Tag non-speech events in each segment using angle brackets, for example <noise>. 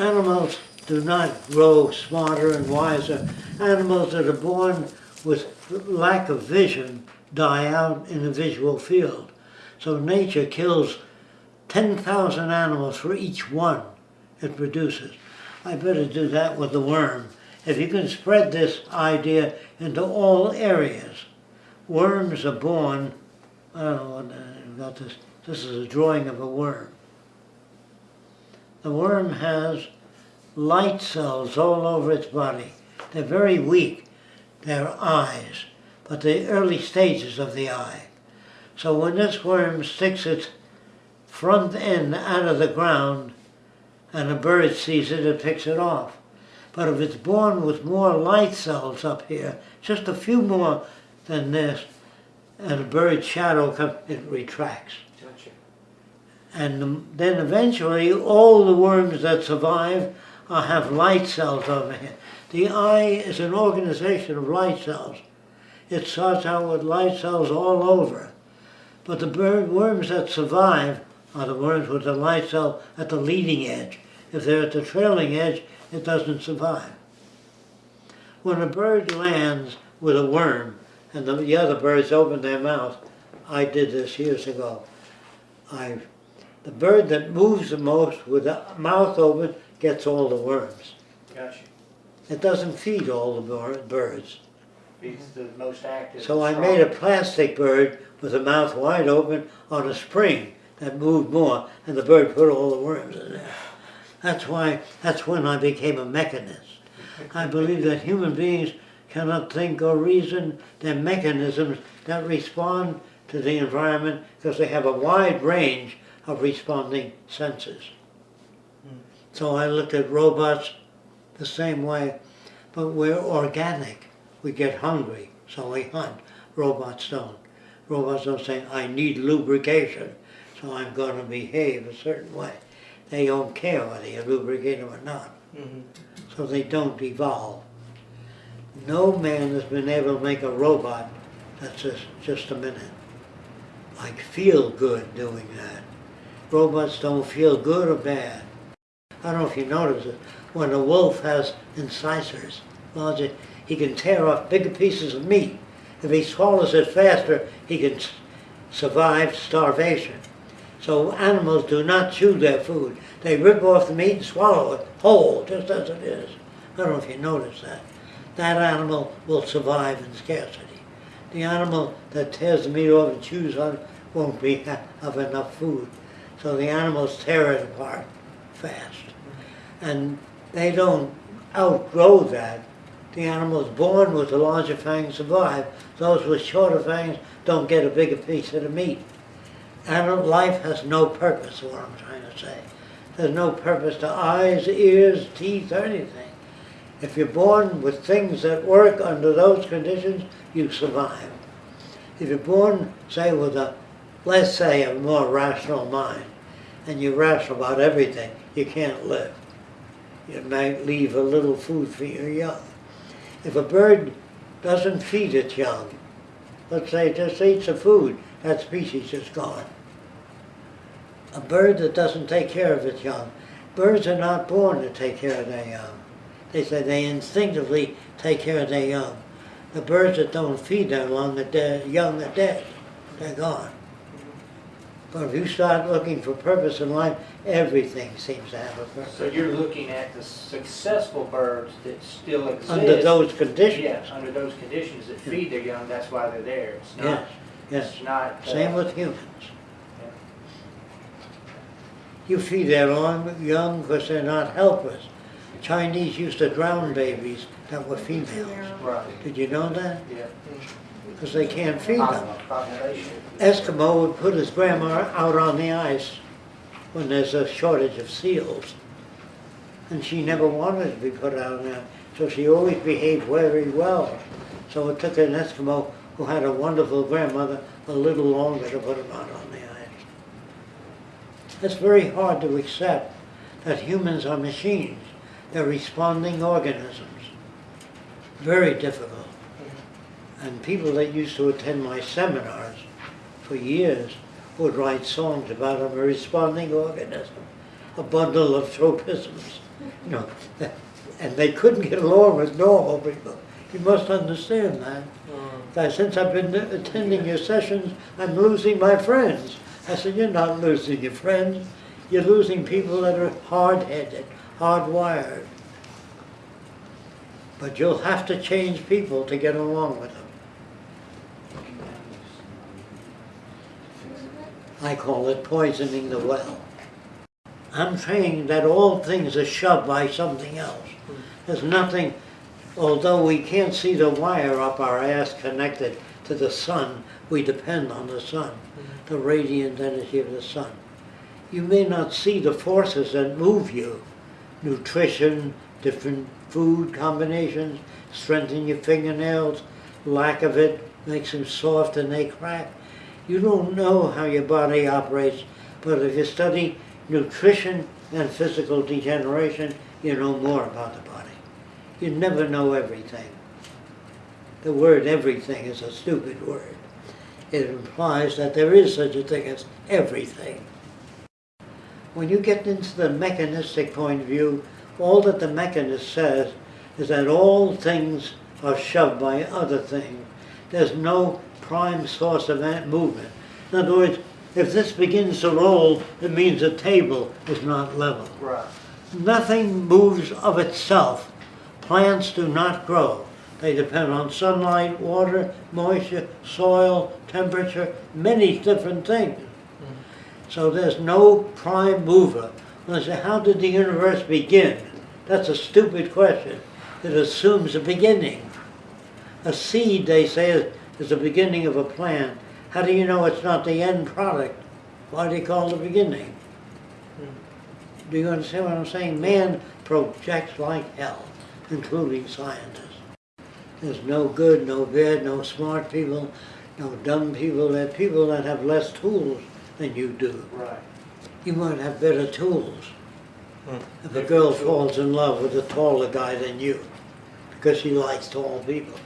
animals do not grow smarter and wiser. Animals that are born with lack of vision die out in the visual field. So nature kills 10,000 animals for each one it produces. I better do that with the worm. If you can spread this idea into all areas, worms are born, I don't know got this, this is a drawing of a worm. The worm has light cells all over its body. They're very weak. They're eyes, but the early stages of the eye. So when this worm sticks its front end out of the ground and a bird sees it, it picks it off. But if it's born with more light cells up here, just a few more than this, and a bird's shadow comes, it retracts. And then eventually all the worms that survive uh, have light cells over here. The eye is an organization of light cells. It starts out with light cells all over. But the worms that survive are the worms with the light cell at the leading edge. If they're at the trailing edge, it doesn't survive. When a bird lands with a worm and the, the other birds open their mouth, I did this years ago. I, the bird that moves the most with the mouth open gets all the worms. Gotcha. It doesn't feed all the birds. He's the most active. So I made a plastic bird with the mouth wide open on a spring that moved more, and the bird put all the worms in there. That's why, that's when I became a mechanist. I believe that human beings cannot think or reason. They're mechanisms that respond to the environment because they have a wide range of responding senses. So I looked at robots the same way, but we're organic. We get hungry, so we hunt. Robots don't. Robots don't say, I need lubrication, so I'm going to behave a certain way. They don't care whether you lubricate them or not, Mhm. so they don't evolve. No man has been able to make a robot that's just, just a minute. I feel good doing that. Robots don't feel good or bad. I don't know if you notice it. When a wolf has incisors, larger, he can tear off bigger pieces of meat. If he swallows it faster, he can survive starvation. So animals do not chew their food. They rip off the meat and swallow it whole, just as it is. I don't know if you notice that. That animal will survive in scarcity. The animal that tears the meat off and chews on it won't be <laughs> ha- have enough food. So the animals tear it apart fast. And they don't outgrow that. The animals born with the larger fangs survive. Those with shorter fangs don't get a bigger piece of the meat. Animal life has no purpose, is what I'm trying to say. There's no purpose to eyes, ears, teeth, or anything. If you're born with things that work under those conditions, you survive. If you're born, say, with a, let's say, a more rational mind, and you're rational about everything, you can't live. You might leave a little food for your young. If a bird doesn't feed its young, let's say it just eats the food, that species is gone. A bird that doesn't take care of its young, birds are not born to take care of their young. They say they instinctively take care of their young. The birds that don't feed their young are dead, young are dead. They're gone. But if you start looking for purpose in life, everything seems to have a purpose. So you're looking at the successful birds that still exist. Under those conditions. Yes, under those conditions that feed their young, that's why they're there. It's not, Yes, yes. it's not. uh, Same with humans. Yeah. You feed their young because they're not helpless. Chinese used to drown babies that were females. Right, Did you know that? yeah. Because they can't feed them. Eskimo would put his grandma out on the ice when there's a shortage of seals. And she never wanted to be put out there, so she always behaved very well. So it took an Eskimo who had a wonderful grandmother a little longer to put him out on the ice. It's very hard to accept that humans are machines. They're responding organisms. Very difficult. And people that used to attend my seminars for years would write songs about a responding organism, a bundle of tropisms. You know, <laughs> and they couldn't get along with normal people. You must understand that. Mm. I, since I've been attending your sessions, I'm losing my friends. I said, you're not losing your friends. You're losing people that are hard-headed, hardwired. But you'll have to change people to get along with them. I call it poisoning the well. I'm saying that all things are shoved by something else. There's nothing, although we can't see the wire up our ass connected to the sun, we depend on the sun, the radiant energy of the sun. You may not see the forces that move you, nutrition, different food combinations, strengthen your fingernails, lack of it makes them soft and they crack. You don't know how your body operates, but if you study nutrition and physical degeneration, you know more about the body. You never know everything. The word everything is a stupid word. It implies that there is such a thing as everything. When you get into the mechanistic point of view, all that the mechanist says is that all things are shoved by other things. There's no prime source of that movement. In other words, if this begins to roll, it means the table is not level. Right. Nothing moves of itself. Plants do not grow. They depend on sunlight, water, moisture, soil, temperature, many different things. So there's no prime mover. When I say, how did the universe begin? That's a stupid question. It assumes a beginning. A seed, they say, is- is the beginning of a plant. How do you know it's not the end product? Why do you call it the beginning? Do you understand what I'm saying? Man projects like hell, including scientists. There's no good, no bad, no smart people, no dumb people. There are people that have less tools than you do. Right. You might have better tools. Hmm. If a girl falls in love with a taller guy than you, because she likes tall people,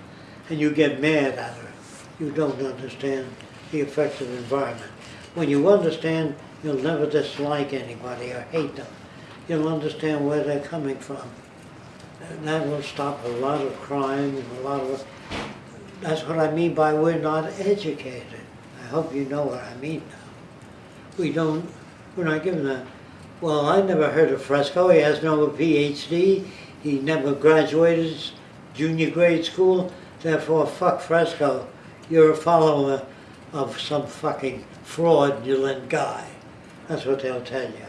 and you get mad at her, you don't understand the effects of environment. When you understand, you'll never dislike anybody or hate them. You'll understand where they're coming from. And that will stop a lot of crime and a lot of, that's what I mean by we're not educated. I hope you know what I mean now. We don't, we're not given that. Well, I never heard of Fresco. He has no PhD. He never graduated junior grade school. Therefore, fuck Fresco. You're a follower of some fucking fraudulent guy. That's what they'll tell you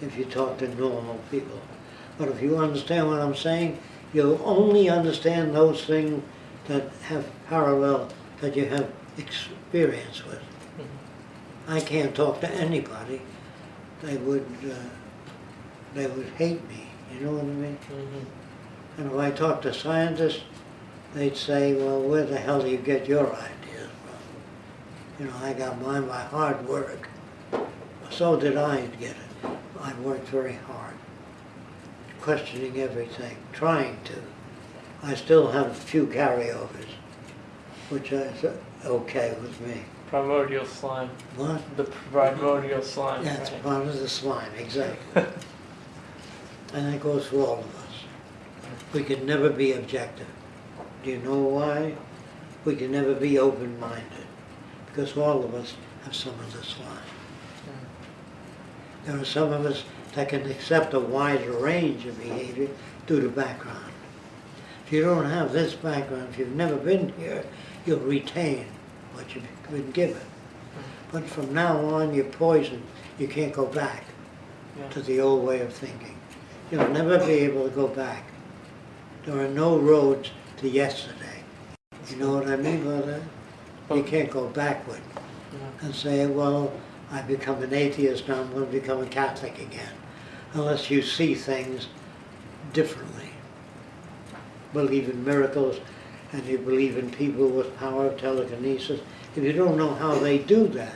if you talk to normal people. But if you understand what I'm saying, you'll only understand those things that have parallel, that you have experience with. I can't talk to anybody. They would, uh, they would hate me, you know what I mean? Mm-hmm. And if I talk to scientists, they'd say, well, where the hell do you get your ideas from? You know, I got mine by hard work. So did I get it. I worked very hard, questioning everything, trying to. I still have a few carryovers, which is okay with me. Primordial slime. What? The primordial slime. That's right? part of the slime, exactly. <laughs> And that goes for all of us. We can never be objective. Do you know why? We can never be open-minded, because all of us have some of the slime. Hmm. There are some of us that can accept a wider range of behavior due to background. If you don't have this background, if you've never been here, you'll retain what you've been given. But from now on, you're poisoned. You can't go back Yeah. to the old way of thinking. You'll never be able to go back. There are no roads to yesterday. You know what I mean by that? You can't go backward and say, well, I become an atheist, now I'm going to become a Catholic again. Unless you see things differently. Believe in miracles and you believe in people with power of telekinesis. If you don't know how they do that,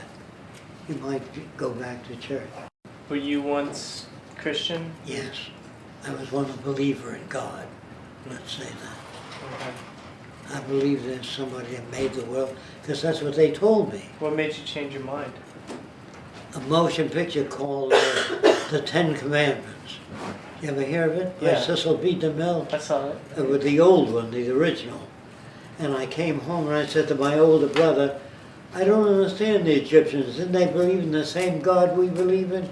you might go back to church. Were you once Christian? Yes, I was one a believer in God. Let's say that. Okay. I believe there's somebody that made the world, because that's what they told me. What made you change your mind? A motion picture called uh, The Ten Commandments. You ever hear of it? By Yeah. Cecil B. DeMille? I saw it. uh, with the old one, the original. And I came home and I said to my older brother, I don't understand the Egyptians. Didn't they believe in the same God we believe in?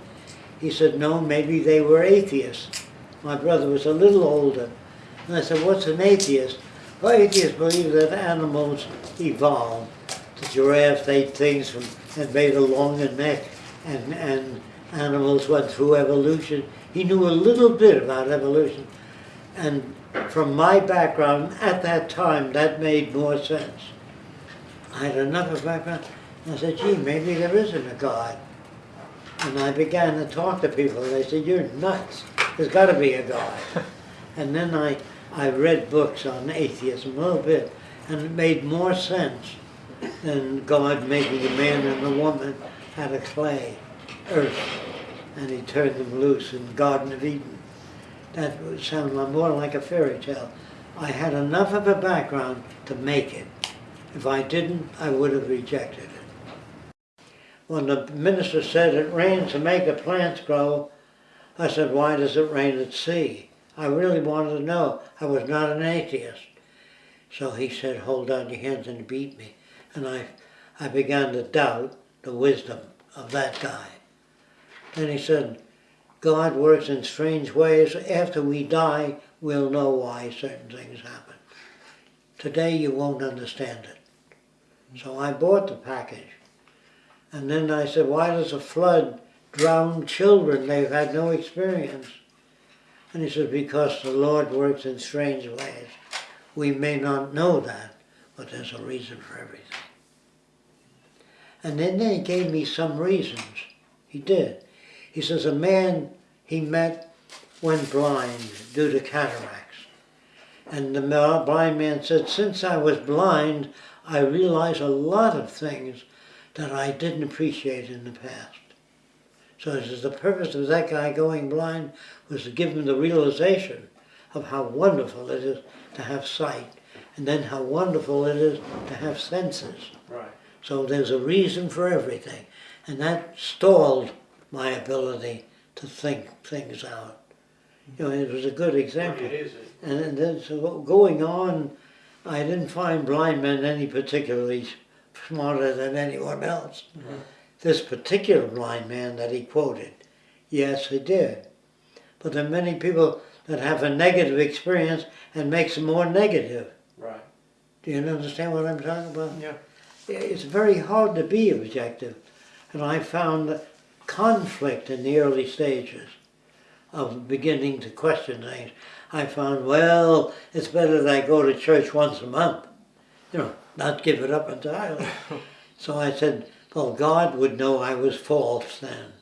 He said, no, maybe they were atheists. My brother was a little older. And I said, what's an atheist? Well, atheists believe that animals evolved. The giraffe ate things from, and made a longer neck, and, and animals went through evolution. He knew a little bit about evolution. And from my background at that time, that made more sense. I had another background. And I said, gee, maybe there isn't a God. And I began to talk to people. They said, you're nuts. There's got to be a God. <laughs> and then I, I read books on atheism a little bit, and it made more sense than God making a man and a woman out of clay, earth, and he turned them loose in the Garden of Eden. That would sound more like a fairy tale. I had enough of a background to make it. If I didn't, I would have rejected it. When the minister said it rains to make the plants grow, I said, why does it rain at sea? I really wanted to know. I was not an atheist. So he said, hold out your hands and beat me. And I, I began to doubt the wisdom of that guy. Then he said, God works in strange ways. After we die, we'll know why certain things happen. Today you won't understand it. So I bought the package. And then I said, why does a flood drown children? They've had no experience. And he said, because the Lord works in strange ways. We may not know that, but there's a reason for everything. And then he gave me some reasons. He did. He says a man he met went blind due to cataracts. And the blind man said, since I was blind, I realized a lot of things that I didn't appreciate in the past. So he says the purpose of that guy going blind was to give him the realization of how wonderful it is to have sight, and then how wonderful it is to have senses. Right. So there's a reason for everything. And that stalled my ability to think things out. You know, it was a good example. It is. And then- so going on, I didn't find blind men any particularly smarter than anyone else. Mm-hmm. This particular blind man that he quoted, yes, he did. But there are many people that have a negative experience and makes them more negative. Right. Do you understand what I'm talking about? Yeah. it's very hard to be objective. And I found conflict in the early stages of beginning to question things. I found, well, it's better that I go to church once a month, you know, not give it up entirely. <laughs> so I said, well, God would know I was false then.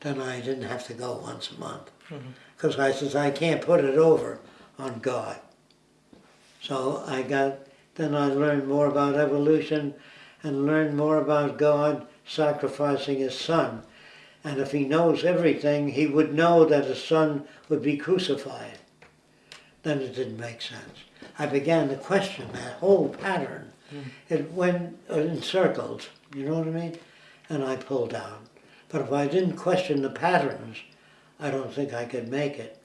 Then I didn't have to go once a month. Mm-hmm. Because I says, I can't put it over on God. So I got, then I learned more about evolution and learned more about God sacrificing his son. And if he knows everything, he would know that his son would be crucified. Then it didn't make sense. I began to question that whole pattern. Hmm. It went uh, in circles, you know what I mean? And I pulled down. But if I didn't question the patterns, I don't think I could make it.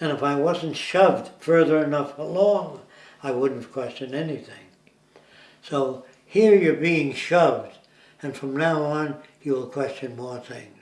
And if I wasn't shoved further enough along, I wouldn't question anything. So here you're being shoved, and from now on you will question more things.